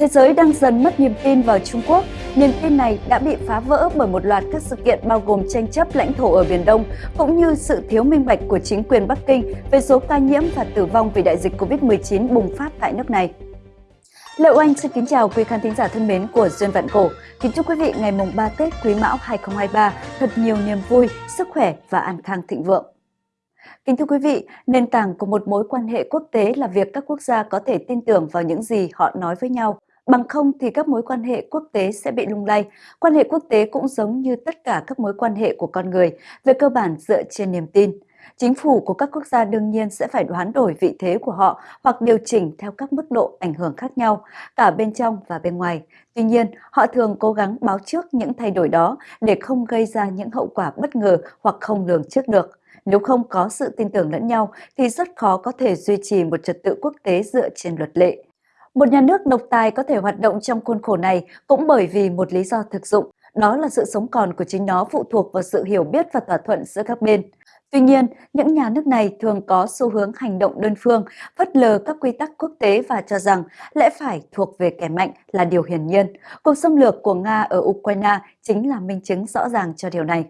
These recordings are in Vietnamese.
Thế giới đang dần mất niềm tin vào Trung Quốc. Niềm tin này đã bị phá vỡ bởi một loạt các sự kiện bao gồm tranh chấp lãnh thổ ở Biển Đông, cũng như sự thiếu minh bạch của chính quyền Bắc Kinh về số ca nhiễm và tử vong vì đại dịch COVID-19 bùng phát tại nước này. Lệ Oanh xin kính chào quý khán thính giả thân mến của Duyên Vạn Cổ. Kính chúc quý vị ngày mùng 3 Tết Quý Mão 2023 thật nhiều niềm vui, sức khỏe và an khang thịnh vượng. Kính thưa quý vị, nền tảng của một mối quan hệ quốc tế là việc các quốc gia có thể tin tưởng vào những gì họ nói với nhau. Bằng không thì các mối quan hệ quốc tế sẽ bị lung lay. Quan hệ quốc tế cũng giống như tất cả các mối quan hệ của con người, về cơ bản dựa trên niềm tin. Chính phủ của các quốc gia đương nhiên sẽ phải đoán đổi vị thế của họ hoặc điều chỉnh theo các mức độ ảnh hưởng khác nhau, cả bên trong và bên ngoài. Tuy nhiên, họ thường cố gắng báo trước những thay đổi đó để không gây ra những hậu quả bất ngờ hoặc không lường trước được. Nếu không có sự tin tưởng lẫn nhau thì rất khó có thể duy trì một trật tự quốc tế dựa trên luật lệ. Một nhà nước độc tài có thể hoạt động trong khuôn khổ này cũng bởi vì một lý do thực dụng, đó là sự sống còn của chính nó phụ thuộc vào sự hiểu biết và thỏa thuận giữa các bên. Tuy nhiên, những nhà nước này thường có xu hướng hành động đơn phương, phất lờ các quy tắc quốc tế và cho rằng lẽ phải thuộc về kẻ mạnh là điều hiển nhiên. Cuộc xâm lược của Nga ở Ukraine chính là minh chứng rõ ràng cho điều này.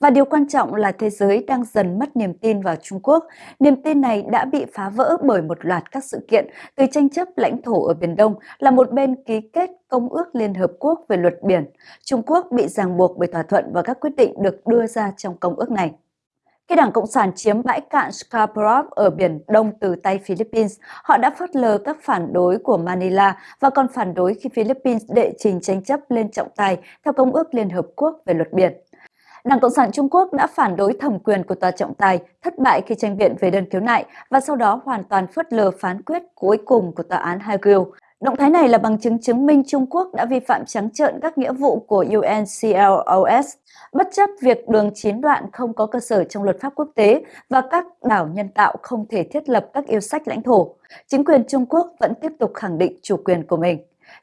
Và điều quan trọng là thế giới đang dần mất niềm tin vào Trung Quốc. Niềm tin này đã bị phá vỡ bởi một loạt các sự kiện từ tranh chấp lãnh thổ ở Biển Đông là một bên ký kết Công ước Liên Hợp Quốc về luật biển. Trung Quốc bị ràng buộc bởi thỏa thuận và các quyết định được đưa ra trong công ước này. Khi Đảng Cộng sản chiếm bãi cạn Scarborough ở Biển Đông từ tay Philippines, họ đã phớt lờ các phản đối của Manila và còn phản đối khi Philippines đệ trình tranh chấp lên trọng tài theo Công ước Liên Hợp Quốc về luật biển. Đảng Cộng sản Trung Quốc đã phản đối thẩm quyền của tòa trọng tài, thất bại khi tranh biện về đơn khiếu nại và sau đó hoàn toàn phớt lờ phán quyết cuối cùng của tòa án Hague. Động thái này là bằng chứng chứng minh Trung Quốc đã vi phạm trắng trợn các nghĩa vụ của UNCLOS, bất chấp việc đường chín đoạn không có cơ sở trong luật pháp quốc tế và các đảo nhân tạo không thể thiết lập các yêu sách lãnh thổ. Chính quyền Trung Quốc vẫn tiếp tục khẳng định chủ quyền của mình.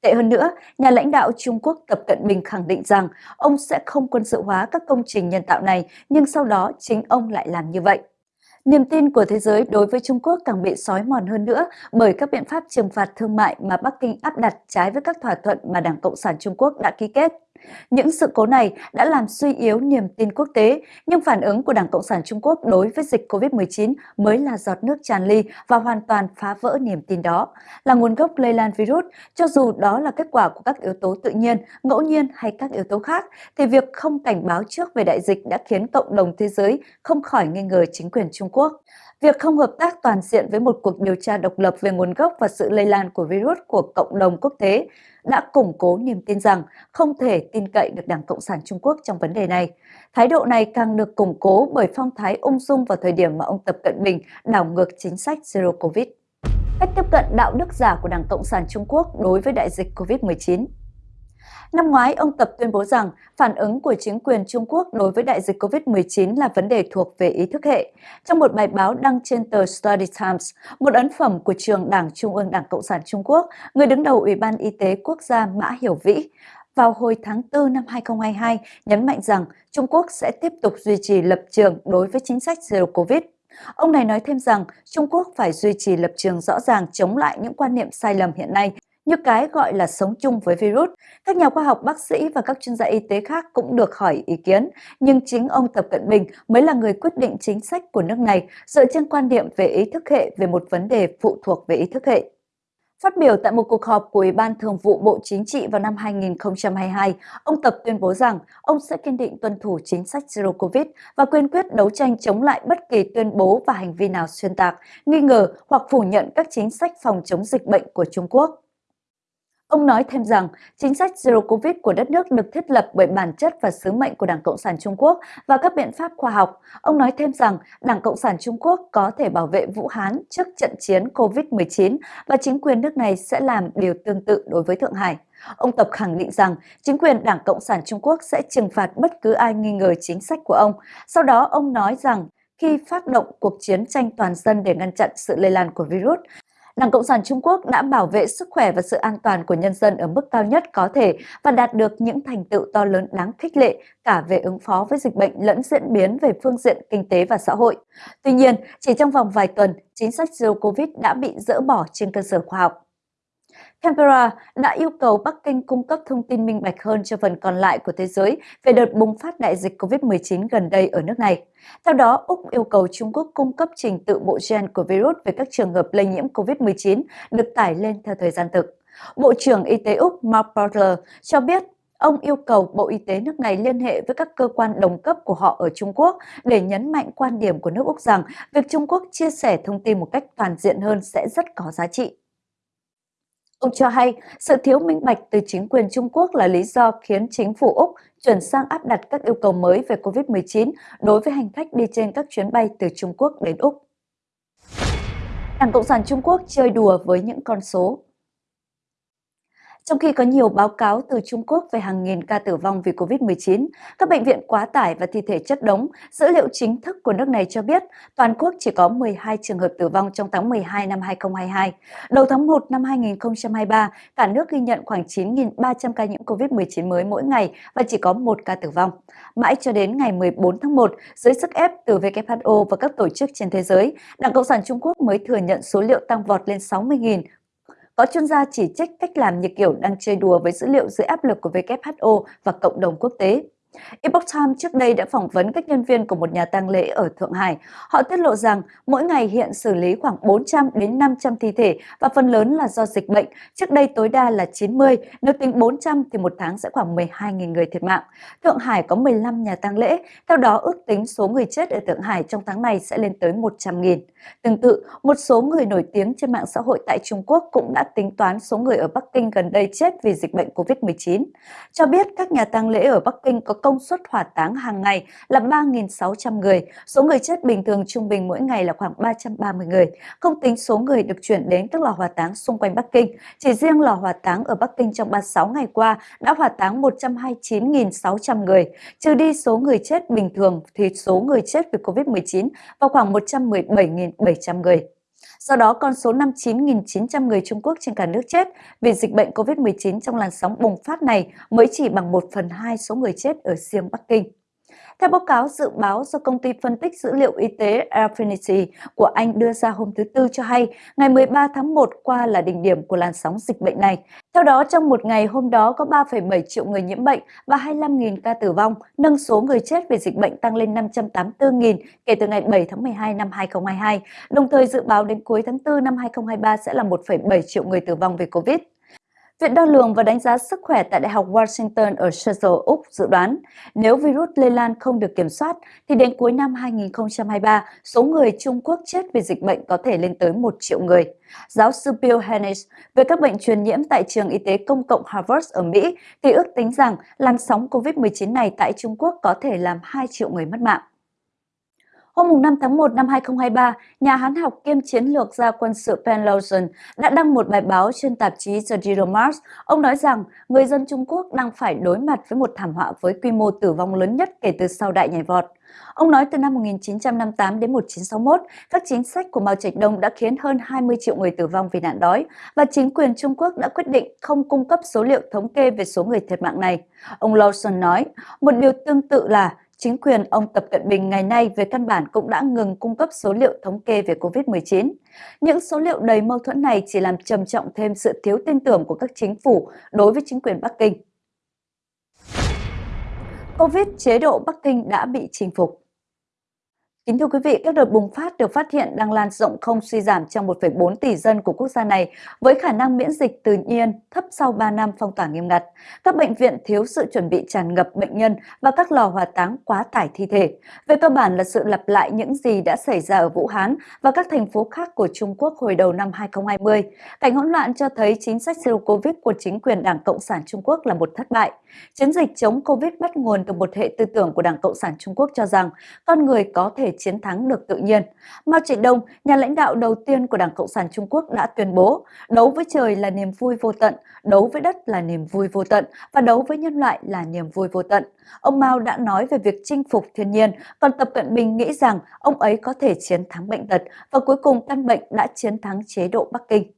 Tệ hơn nữa, nhà lãnh đạo Trung Quốc Tập Cận Bình khẳng định rằng ông sẽ không quân sự hóa các công trình nhân tạo này, nhưng sau đó chính ông lại làm như vậy. Niềm tin của thế giới đối với Trung Quốc càng bị sói mòn hơn nữa bởi các biện pháp trừng phạt thương mại mà Bắc Kinh áp đặt trái với các thỏa thuận mà Đảng Cộng sản Trung Quốc đã ký kết. Những sự cố này đã làm suy yếu niềm tin quốc tế, nhưng phản ứng của Đảng Cộng sản Trung Quốc đối với dịch COVID-19 mới là giọt nước tràn ly và hoàn toàn phá vỡ niềm tin đó. Là nguồn gốc lây lan virus, cho dù đó là kết quả của các yếu tố tự nhiên, ngẫu nhiên hay các yếu tố khác, thì việc không cảnh báo trước về đại dịch đã khiến cộng đồng thế giới không khỏi nghi ngờ chính quyền Trung Quốc. Việc không hợp tác toàn diện với một cuộc điều tra độc lập về nguồn gốc và sự lây lan của virus của cộng đồng quốc tế đã củng cố niềm tin rằng không thể tin cậy được Đảng Cộng sản Trung Quốc trong vấn đề này. Thái độ này càng được củng cố bởi phong thái ung dung vào thời điểm mà ông Tập Cận Bình đảo ngược chính sách Zero Covid. Cách tiếp cận đạo đức giả của Đảng Cộng sản Trung Quốc đối với đại dịch Covid-19 Năm ngoái, ông Tập tuyên bố rằng phản ứng của chính quyền Trung Quốc đối với đại dịch COVID-19 là vấn đề thuộc về ý thức hệ. Trong một bài báo đăng trên tờ Study Times, một ấn phẩm của trường Đảng Trung ương Đảng Cộng sản Trung Quốc, người đứng đầu Ủy ban Y tế Quốc gia Mã Hiểu Vĩ, vào hồi tháng 4 năm 2022 nhấn mạnh rằng Trung Quốc sẽ tiếp tục duy trì lập trường đối với chính sách Zero Covid. Ông này nói thêm rằng Trung Quốc phải duy trì lập trường rõ ràng chống lại những quan niệm sai lầm hiện nay như cái gọi là sống chung với virus. Các nhà khoa học, bác sĩ và các chuyên gia y tế khác cũng được hỏi ý kiến, nhưng chính ông Tập Cận Bình mới là người quyết định chính sách của nước này dựa trên quan điểm về ý thức hệ về một vấn đề phụ thuộc về ý thức hệ. Phát biểu tại một cuộc họp của Ủy ban Thường vụ Bộ Chính trị vào năm 2022, ông Tập tuyên bố rằng ông sẽ kiên định tuân thủ chính sách Zero Covid và quyên quyết đấu tranh chống lại bất kỳ tuyên bố và hành vi nào xuyên tạc, nghi ngờ hoặc phủ nhận các chính sách phòng chống dịch bệnh của Trung Quốc. Ông nói thêm rằng chính sách Zero Covid của đất nước được thiết lập bởi bản chất và sứ mệnh của Đảng Cộng sản Trung Quốc và các biện pháp khoa học. Ông nói thêm rằng Đảng Cộng sản Trung Quốc có thể bảo vệ Vũ Hán trước trận chiến Covid-19 và chính quyền nước này sẽ làm điều tương tự đối với Thượng Hải. Ông Tập khẳng định rằng chính quyền Đảng Cộng sản Trung Quốc sẽ trừng phạt bất cứ ai nghi ngờ chính sách của ông. Sau đó ông nói rằng khi phát động cuộc chiến tranh toàn dân để ngăn chặn sự lây lan của virus, Đảng Cộng sản Trung Quốc đã bảo vệ sức khỏe và sự an toàn của nhân dân ở mức cao nhất có thể và đạt được những thành tựu to lớn đáng khích lệ cả về ứng phó với dịch bệnh lẫn diễn biến về phương diện kinh tế và xã hội. Tuy nhiên, chỉ trong vòng vài tuần, chính sách Zero Covid đã bị dỡ bỏ trên cơ sở khoa học. Canberra đã yêu cầu Bắc Kinh cung cấp thông tin minh bạch hơn cho phần còn lại của thế giới về đợt bùng phát đại dịch COVID-19 gần đây ở nước này. Theo đó, Úc yêu cầu Trung Quốc cung cấp trình tự bộ gen của virus về các trường hợp lây nhiễm COVID-19 được tải lên theo thời gian thực. Bộ trưởng Y tế Úc Mark Butler cho biết Ông yêu cầu Bộ Y tế nước này liên hệ với các cơ quan đồng cấp của họ ở Trung Quốc để nhấn mạnh quan điểm của nước Úc rằng việc Trung Quốc chia sẻ thông tin một cách toàn diện hơn sẽ rất có giá trị. Ông cho hay, sự thiếu minh bạch từ chính quyền Trung Quốc là lý do khiến chính phủ Úc chuyển sang áp đặt các yêu cầu mới về COVID-19 đối với hành khách đi trên các chuyến bay từ Trung Quốc đến Úc. Đảng Cộng sản Trung Quốc chơi đùa với những con số. Trong khi có nhiều báo cáo từ Trung Quốc về hàng nghìn ca tử vong vì COVID-19, các bệnh viện quá tải và thi thể chất đống, dữ liệu chính thức của nước này cho biết toàn quốc chỉ có 12 trường hợp tử vong trong tháng 12 năm 2022. Đầu tháng 1 năm 2023, cả nước ghi nhận khoảng 9.300 ca nhiễm COVID-19 mới mỗi ngày và chỉ có một ca tử vong. Mãi cho đến ngày 14 tháng 1, dưới sức ép từ WHO và các tổ chức trên thế giới, Đảng Cộng sản Trung Quốc mới thừa nhận số liệu tăng vọt lên 60.000 có chuyên gia chỉ trích cách làm như kiểu đang chơi đùa với dữ liệu dưới áp lực của WHO và cộng đồng quốc tế. Epoch Times trước đây đã phỏng vấn các nhân viên của một nhà tang lễ ở Thượng Hải. Họ tiết lộ rằng mỗi ngày hiện xử lý khoảng 400 đến 500 thi thể và phần lớn là do dịch bệnh. Trước đây tối đa là 90, nếu tính 400 thì một tháng sẽ khoảng 12.000 người thiệt mạng. Thượng Hải có 15 nhà tang lễ, theo đó ước tính số người chết ở Thượng Hải trong tháng này sẽ lên tới 100.000. Tương tự, một số người nổi tiếng trên mạng xã hội tại Trung Quốc cũng đã tính toán số người ở Bắc Kinh gần đây chết vì dịch bệnh COVID-19. Cho biết các nhà tang lễ ở Bắc Kinh có công suất hỏa táng hàng ngày là 3.600 người, số người chết bình thường trung bình mỗi ngày là khoảng 330 người, không tính số người được chuyển đến các lò hỏa táng xung quanh Bắc Kinh. Chỉ riêng lò hỏa táng ở Bắc Kinh trong 36 ngày qua đã hỏa táng 129.600 người, trừ đi số người chết bình thường thì số người chết vì COVID-19 vào khoảng 117.700 người. Do đó, con số 59.900 người Trung Quốc trên cả nước chết vì dịch bệnh COVID-19 trong làn sóng bùng phát này mới chỉ bằng 1 phần 2 số người chết ở riêng Bắc Kinh. Theo báo cáo dự báo do công ty phân tích dữ liệu y tế Affinity của Anh đưa ra hôm thứ Tư cho hay, ngày 13 tháng 1 qua là đỉnh điểm của làn sóng dịch bệnh này. Theo đó, trong một ngày hôm đó có 3,7 triệu người nhiễm bệnh và 25.000 ca tử vong, nâng số người chết vì dịch bệnh tăng lên 584.000 kể từ ngày 7 tháng 12 năm 2022, đồng thời dự báo đến cuối tháng 4 năm 2023 sẽ là 1,7 triệu người tử vong vì Covid. Viện đo lường và đánh giá sức khỏe tại Đại học Washington ở Seattle, Úc dự đoán nếu virus lây lan không được kiểm soát thì đến cuối năm 2023, số người Trung Quốc chết vì dịch bệnh có thể lên tới 1 triệu người. Giáo sư Bill Hennis về các bệnh truyền nhiễm tại trường y tế công cộng Harvard ở Mỹ thì ước tính rằng làn sóng COVID-19 này tại Trung Quốc có thể làm 2 triệu người mất mạng. Hôm 5 tháng 1 năm 2023, nhà hán học kiêm chiến lược gia quân sự Penn Lawson đã đăng một bài báo trên tạp chí The Mars. Ông nói rằng người dân Trung Quốc đang phải đối mặt với một thảm họa với quy mô tử vong lớn nhất kể từ sau đại nhảy vọt. Ông nói từ năm 1958 đến 1961, các chính sách của Mao Trạch Đông đã khiến hơn 20 triệu người tử vong vì nạn đói và chính quyền Trung Quốc đã quyết định không cung cấp số liệu thống kê về số người thiệt mạng này. Ông Lawson nói, một điều tương tự là chính quyền ông Tập Cận Bình ngày nay về căn bản cũng đã ngừng cung cấp số liệu thống kê về COVID-19. Những số liệu đầy mâu thuẫn này chỉ làm trầm trọng thêm sự thiếu tin tưởng của các chính phủ đối với chính quyền Bắc Kinh. Covid chế độ Bắc Kinh đã bị chinh phục. Kính thưa quý vị, các đợt bùng phát được phát hiện đang lan rộng không suy giảm trong 1,4 tỷ dân của quốc gia này với khả năng miễn dịch tự nhiên thấp sau 3 năm phong tỏa nghiêm ngặt. Các bệnh viện thiếu sự chuẩn bị tràn ngập bệnh nhân và các lò hỏa táng quá tải thi thể. Về cơ bản là sự lặp lại những gì đã xảy ra ở Vũ Hán và các thành phố khác của Trung Quốc hồi đầu năm 2020. Cảnh hỗn loạn cho thấy chính sách Zero Covid của chính quyền Đảng Cộng sản Trung Quốc là một thất bại. Chiến dịch chống Covid bắt nguồn từ một hệ tư tưởng của Đảng Cộng sản Trung Quốc cho rằng con người có thể chiến thắng được tự nhiên. Mao Trạch Đông, nhà lãnh đạo đầu tiên của Đảng Cộng sản Trung Quốc đã tuyên bố đấu với trời là niềm vui vô tận, đấu với đất là niềm vui vô tận và đấu với nhân loại là niềm vui vô tận. Ông Mao đã nói về việc chinh phục thiên nhiên, còn Tập Cận Bình nghĩ rằng ông ấy có thể chiến thắng bệnh tật và cuối cùng căn bệnh đã chiến thắng chế độ Bắc Kinh.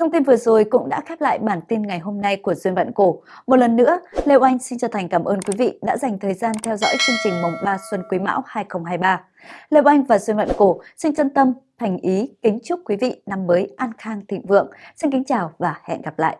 Thông tin vừa rồi cũng đã khép lại bản tin ngày hôm nay của Duyên Vạn Cổ. Một lần nữa, Lê Oanh xin chân thành cảm ơn quý vị đã dành thời gian theo dõi chương trình Mùng 3 Xuân Quý Mão 2023. Lê Oanh và Duyên Vạn Cổ xin chân tâm, thành ý kính chúc quý vị năm mới an khang thịnh vượng. Xin kính chào và hẹn gặp lại.